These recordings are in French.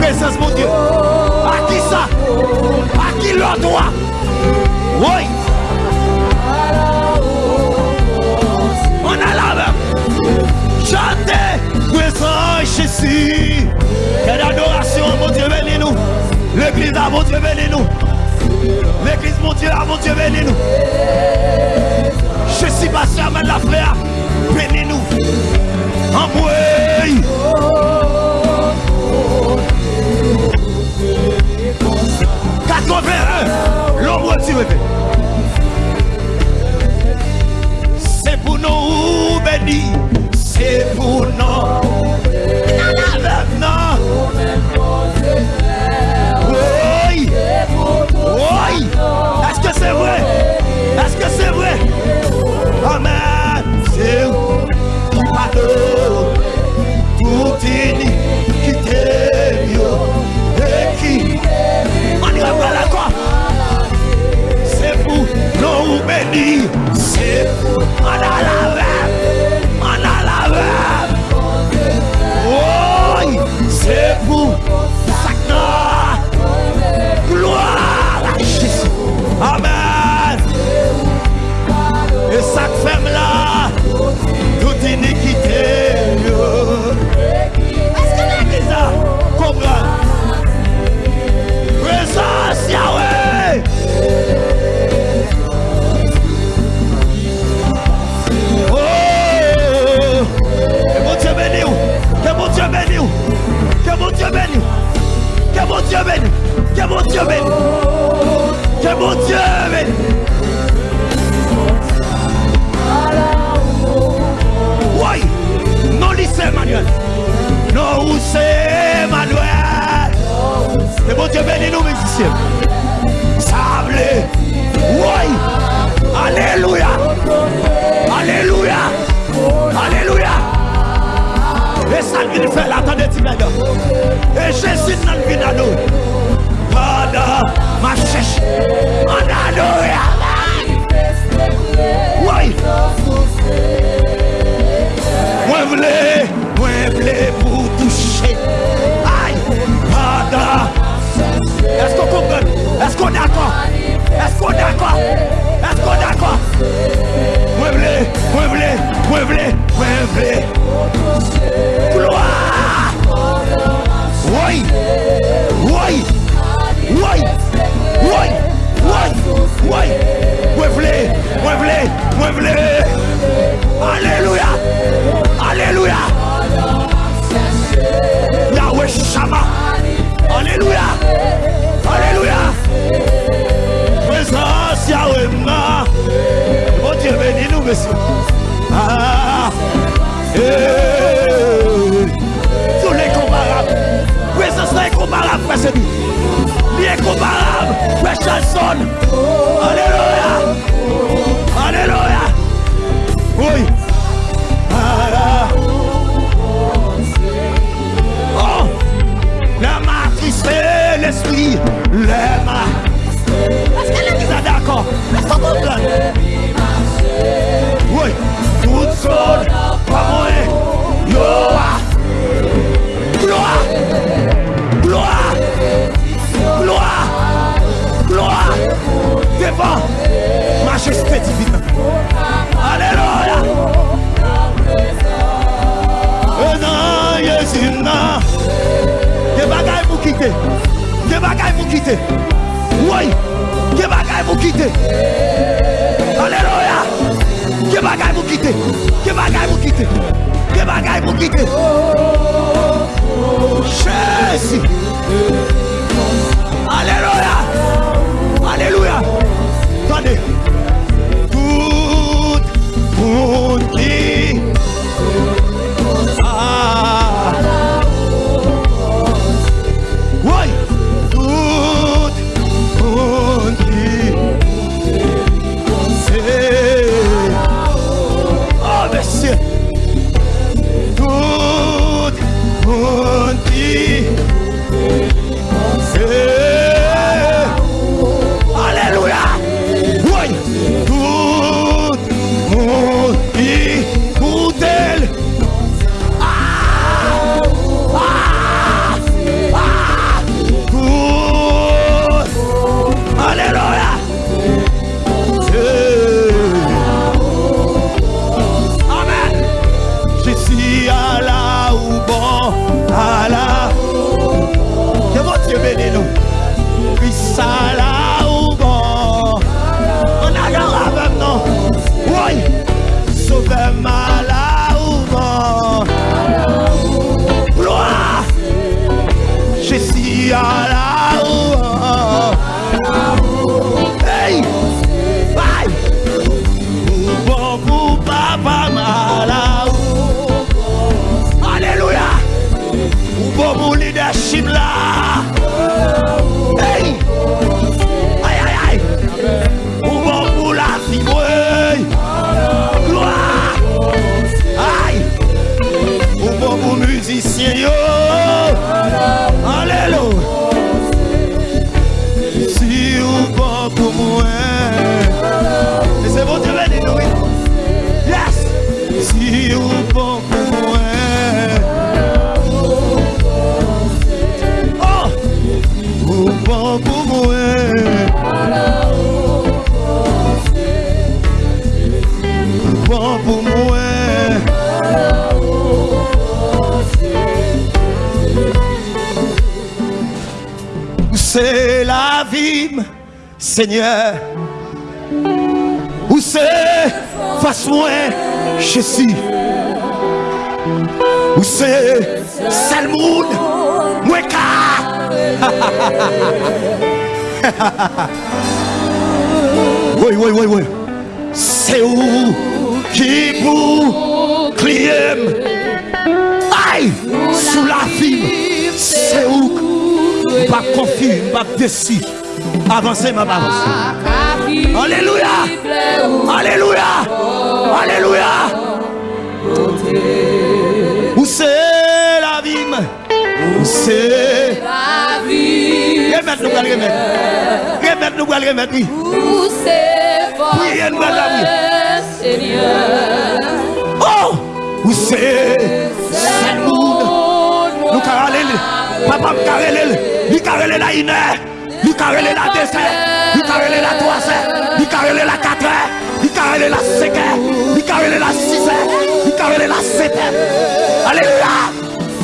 présence, mon Dieu. À qui ça? À qui le droit? Oui. On a la Chantez, présence Jésus. Quelle adoration, mon Dieu, venez nous. L'église, à mon Dieu, venez nous. L'église, mon Dieu, à mon Dieu, venez nous. Je suis passé à la frère, venez nous. Embrouille. Katro ve, lombo ti webe di Se fote An alavem An alavem Oy Se fote Sakna Gloa La jesi Amen. E sak fem la. Dieu bénisse. Que mon Dieu bénisse. Que mon Dieu bénisse. Frère Chanson. majesté divine. Alléluia. Nan Jésus nan. Des bagailles pour quitter. Des bagailles pour quitter. Oui. Des bagailles pour quitter. Alléluia. Des bagailles pour quitter. Des bagailles pour quitter. Des bagailles pour quitter. Jésus. Alléluia. Alléluia. Attendez. Tout pour leadership la. Hey! bon pour moi c'est la vie, Seigneur? Où c'est? Face-moi, Jésus. Où c'est? Salmoun, Mweka. Oui, oui, oui, oui. C'est où? Qui vous client Aïe, sous la vie, c'est où pas confus, pas déçu. Avancez, ma avancez. Alléluia. Alléluia. Alléluia. Où c'est la vie? Où c'est la vie? Remettre nous, remettre. Remettre nous, remettre, oui. Où c'est Priez nous, oui. Seigneur Oh Où c'est Salmoun Nous carrelons. Papa me. Lui carrelons la une heure. Lui la deux. Lui la trois. Lui la quatre. Lui la cinq. Lui la six sept. Alléluia.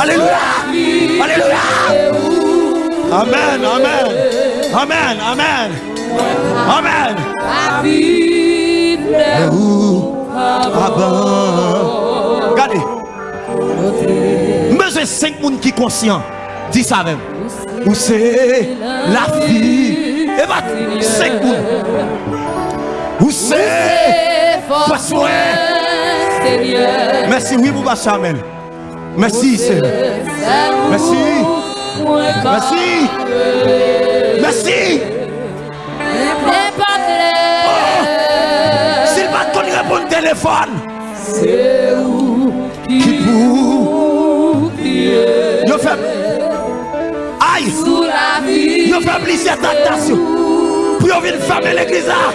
Alléluia. Alléluia. Amen. Amen. Amen. Amen. Amen. La Et où. Regardez. Besoin cinq personnes qui sont conscients. Dis ça même. Où c'est la vie? Et bah, cinq personnes. Où c'est? C'est Seigneur Merci, oui, vous Amel. Merci, Seigneur. Merci. Merci. Merci. Clair S'il va qu'on répondre téléphone. C'est où Qui pour? fait. Aïe. sous la vie fait plusieurs tentations. Pour venir fermer l'église là.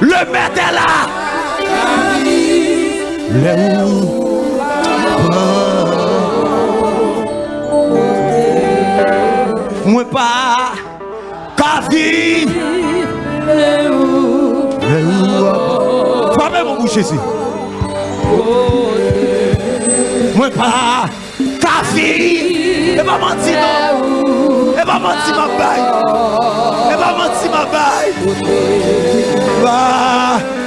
Le maître est là. Qu'à vivre. Le où. Fermez mon bouche pas. Qu'à vivre. Et pas mentir non. Et pas mentir ma baille. Et pas mentir ma baille. Va.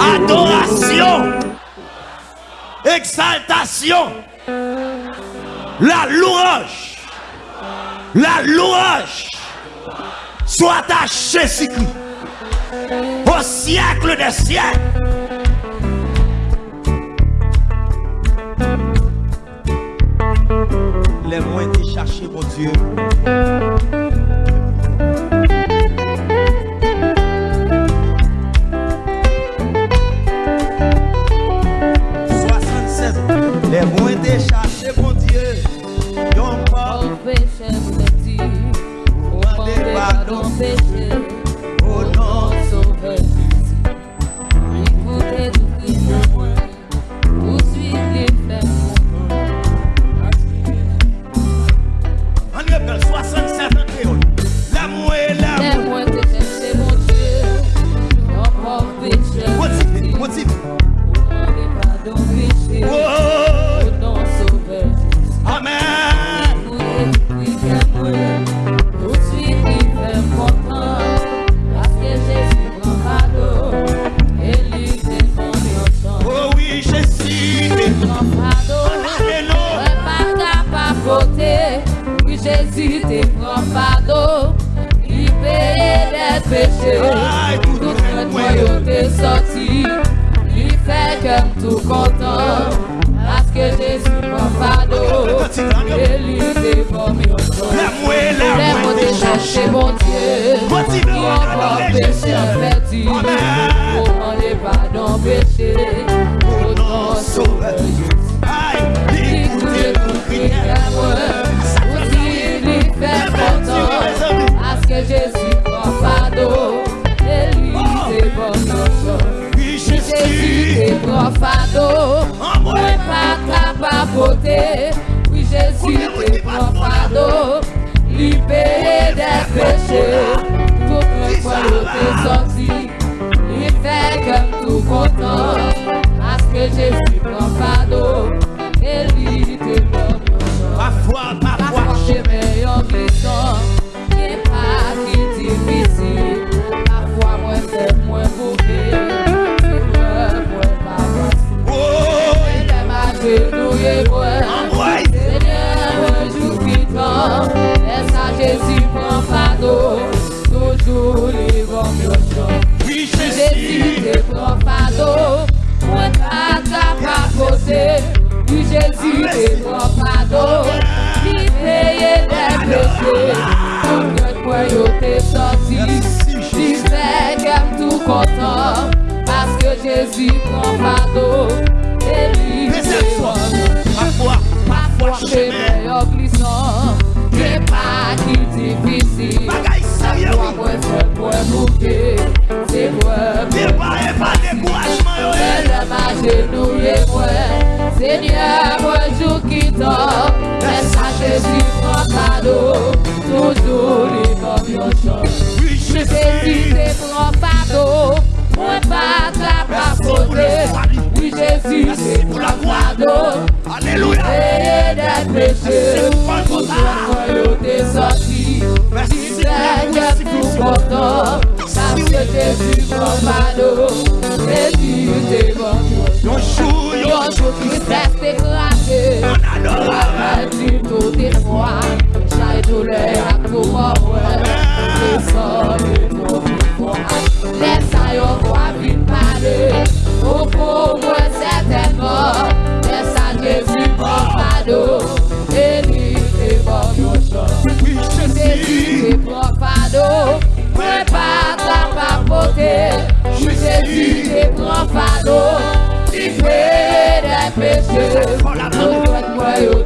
Adoration, exaltation, la louange, la louange. Soit à Jésus-Christ. Au siècle des siècles. Le mwen te chache, bon Diyo péché averti Pour demander pardon péché Pour ton sauveur Aïe, écoutez mon prière Pour dire lui faire content À ce que Jésus prend pardon Et lui oh. c'est bon enfant. Jésus. Est grand fado, moi pas capapoter. Oui Jésus est grand fado, libéré des péchés fois l'autre sorti, il fait comme tout content à ce que j'ai. Jésus provador Ele me Parfois, parfois glissant pas qui difficile. Moi mwen mouke Débare pas justice pour la gloire d'eau. Alléluia. Et des péchés. Pour la royauté sortie. Merci Seigneur tout content. Parce que Jésus comme ado. Jésus t'es bon. Yon jour, yon jour Christ est éclaté. En adoration. Tu tout est froid. Chaque douleur à tout moment. Descends le nom du froid. Laisse à yon froid. péché, regrette-moi et au